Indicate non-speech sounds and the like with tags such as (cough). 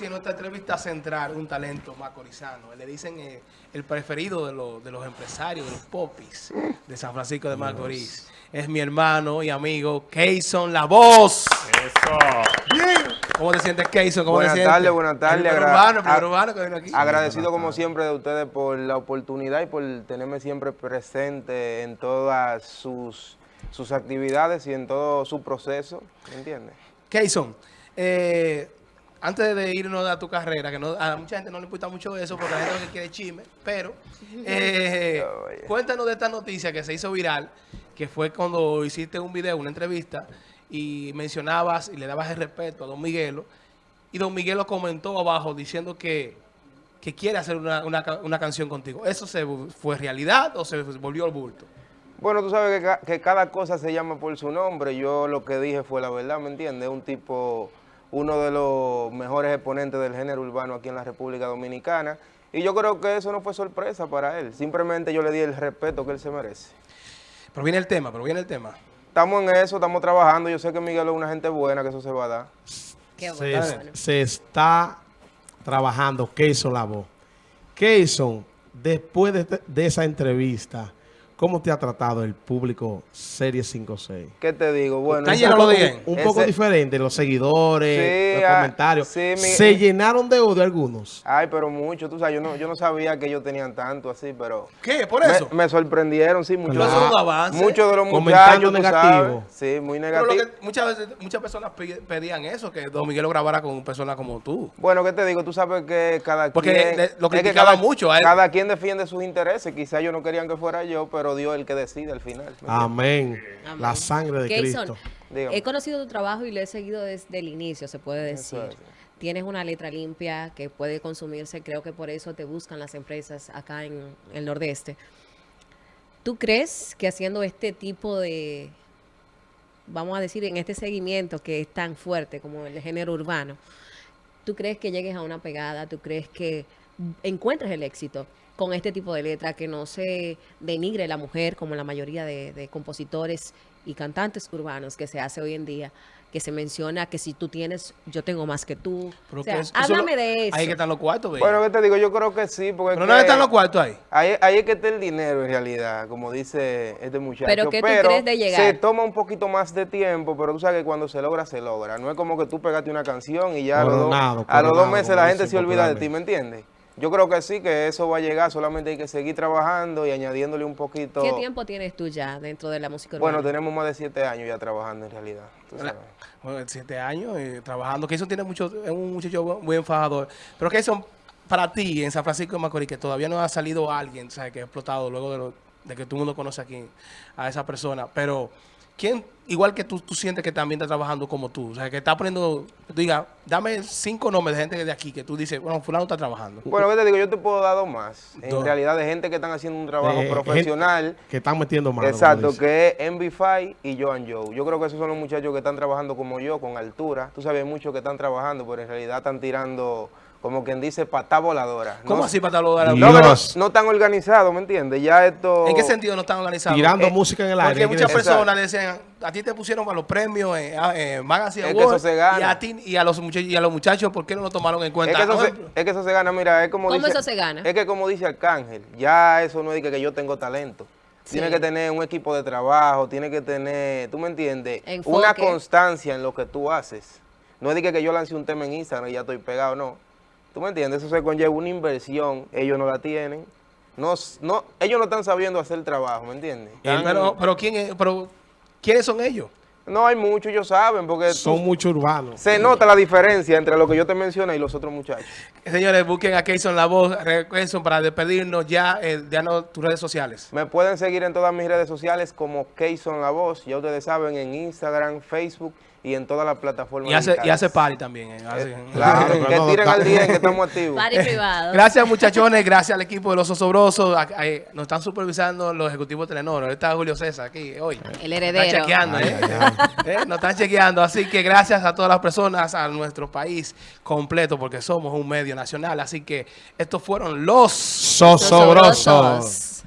en nuestra entrevista central un talento macorizano. Le dicen eh, el preferido de, los- de los empresarios, de los popis de San Francisco de Macorís. Es mi hermano y amigo Keyson La Voz. Eso. ¿Cómo te sientes, Keyson? ¿Cómo Buenas te sientes? tardes, buenas tardes. El primer Agra- urbano, que vino aquí. Agradecido como siempre de ustedes por la oportunidad y por tenerme siempre presente en todas sus, sus actividades y en todo su proceso, ¿me entiendes? Keyson, eh, antes de irnos a tu carrera, que no, a mucha gente no le importa mucho eso porque la gente lo que quiere chisme, pero (laughs) eh, cuéntanos de esta noticia que se hizo viral, que fue cuando hiciste un video, una entrevista, y mencionabas y le dabas el respeto a Don Miguelo, y Don Miguelo comentó abajo diciendo que, que quiere hacer una, una una canción contigo. ¿Eso se fue realidad o se volvió al bulto? Bueno, tú sabes que, ca- que cada cosa se llama por su nombre. Yo lo que dije fue la verdad, ¿me entiendes? Un tipo, uno de los mejores exponentes del género urbano aquí en la República Dominicana. Y yo creo que eso no fue sorpresa para él. Simplemente yo le di el respeto que él se merece. Pero viene el tema, pero viene el tema. Estamos en eso, estamos trabajando. Yo sé que Miguel es una gente buena, que eso se va a dar. Qué Se, bueno. se está trabajando Keyson la voz. Keyson, después de, de esa entrevista, ¿cómo te ha tratado el público Serie 5-6? ¿Qué te digo? Bueno, ese- de Un, bien. un Ese- poco diferente, los seguidores, Sí, los ah, comentarios. sí, mi- Se llenaron de odio algunos. Ay, pero mucho, tú sabes, yo no, yo no sabía que ellos tenían tanto así, pero... ¿Qué? ¿Por me- eso? Me, sorprendieron, sí, muchos, un avance. muchos de los muchachos, tú negativo. sabes. Sí, muy Pero lo negativo. que muchas veces muchas personas pedían eso, que Don Miguel lo grabara con personas como tú. Bueno, ¿qué te digo? Tú sabes que cada Porque quien... le- lo es que criticaban cada- mucho a él. Cada quien defiende sus intereses. Quizás ellos no querían que fuera yo, pero Dios es el que decide al final. Amén. Amén. La sangre de Keyson, Cristo. Dígame. he conocido tu trabajo y lo he seguido desde el inicio, se puede decir. es. Tienes una letra limpia que puede consumirse, creo que por eso te buscan las empresas acá en el Nordeste. ¿Tú crees que haciendo este tipo de, vamos a decir, en este seguimiento que es tan fuerte como el género urbano, ¿tú crees que llegues a una pegada? ¿Tú crees que encuentres el éxito con este tipo de letra, que no se denigre la mujer como la mayoría de, de compositores y cantantes urbanos que se hace hoy en día? Que se menciona que si tú tienes, yo tengo más que tú. Pero o sea, que háblame eso lo- de eso. Ahí que están los cuartos, baby. Bueno, ¿qué te digo? Yo creo que sí, porque... Pero no que están los cuartos ahí. Ahí, ahí es que está el dinero en realidad, como dice este muchacho. ¿Pero qué tú crees de llegar? Se toma un poquito más de tiempo, pero tú sabes que cuando se logra, se logra. No es como que tú pegaste una canción y ya a los, dos- Coronado, a los dos meses la gente se olvida de ti. ¿me entiendes? Yo creo que sí, que eso va a llegar, solamente hay que seguir trabajando y añadiéndole un poquito. ¿Qué tiempo tienes tú ya dentro de la música urbana? Bueno, tenemos más de siete años ya trabajando en realidad. tú sabes. Bueno, siete años eh, trabajando. Keyson tiene mucho, es un muchacho bu- muy enfadador. Pero Keyson, para ti, en San Francisco de Macorís, que todavía no ha salido alguien, ¿sabes? Que ha explotado luego de, lo- de que todo el mundo conoce aquí a esa persona. Pero, ¿quién, igual que tú, tú sientes que también está trabajando como tú? O sea, que está poniendo, diga, dame cinco nombres de gente de aquí que tú dices, bueno, fulano está trabajando. Bueno, ¿qué te digo? Yo te puedo dar dos más. En Dos. realidad, de gente que están haciendo un trabajo Eh, profesional. Que están metiendo como Exacto, que es MB5 y Joan Joe. Yo creo que esos son los muchachos que están trabajando como yo, con altura. Tú sabes, muchos que están trabajando, pero en realidad están tirando, como quien dice, patá voladora. ¿Cómo no, así para tal lugar? No, no, tan organizados, ¿me entiendes? Ya esto... ¿En qué sentido no están organizados? Tirando Eh, música en el aire. Porque ¿qué muchas personas decían, a ti te pusieron para los premios eh, a- eh, Magazine Es que eso se gana. Y a ti y a los muchachos, y a los muchachos, ¿por qué no lo tomaron en cuenta? Es que, eso se, ejemplo, es que eso se gana, mira, es como ¿Cómo dice... eso se gana? Es que como dice Arcángel, ya eso no es de que, que yo tengo talento. Sí. Tiene que tener un equipo de trabajo, tiene que tener, tú me entiendes, Enfoque. una constancia en lo que tú haces. No es de que, que yo lance un tema en Instagram y ya estoy pegado, no. ¿Tú me entiendes? Eso se conlleva una inversión, ellos no la tienen. No, no, ellos no están sabiendo hacer el trabajo, ¿me entiendes? Están- pero, pero, ¿quién es- pero, ¿quiénes son ellos? No hay mucho, ellos saben, porque... Son muchos urbanos. Se nota la diferencia entre lo que yo te mencioné y los otros muchachos. Señores, busquen a Keyson La Voz, eh, para despedirnos ya, eh, tus redes sociales. Me pueden seguir en todas mis redes sociales como Keyson La Voz, ya ustedes saben, en Instagram, Facebook y en todas las plataformas. Y hace, y hace party también. Eh, eh, claro, (laughs) que tiren al día que estamos activos. Party privado. Gracias muchachones, gracias al equipo de Los Osobrosos. Nos están supervisando los ejecutivos de Telenor. Está Julio César aquí hoy. El heredero. Está chequeando. ¿eh? (laughs) ¿Eh? Nos están chequeando. Así que gracias a todas las personas, a nuestro país completo, porque somos un medio nacional. Así que estos fueron los Sosobrosos. Sosobrosos.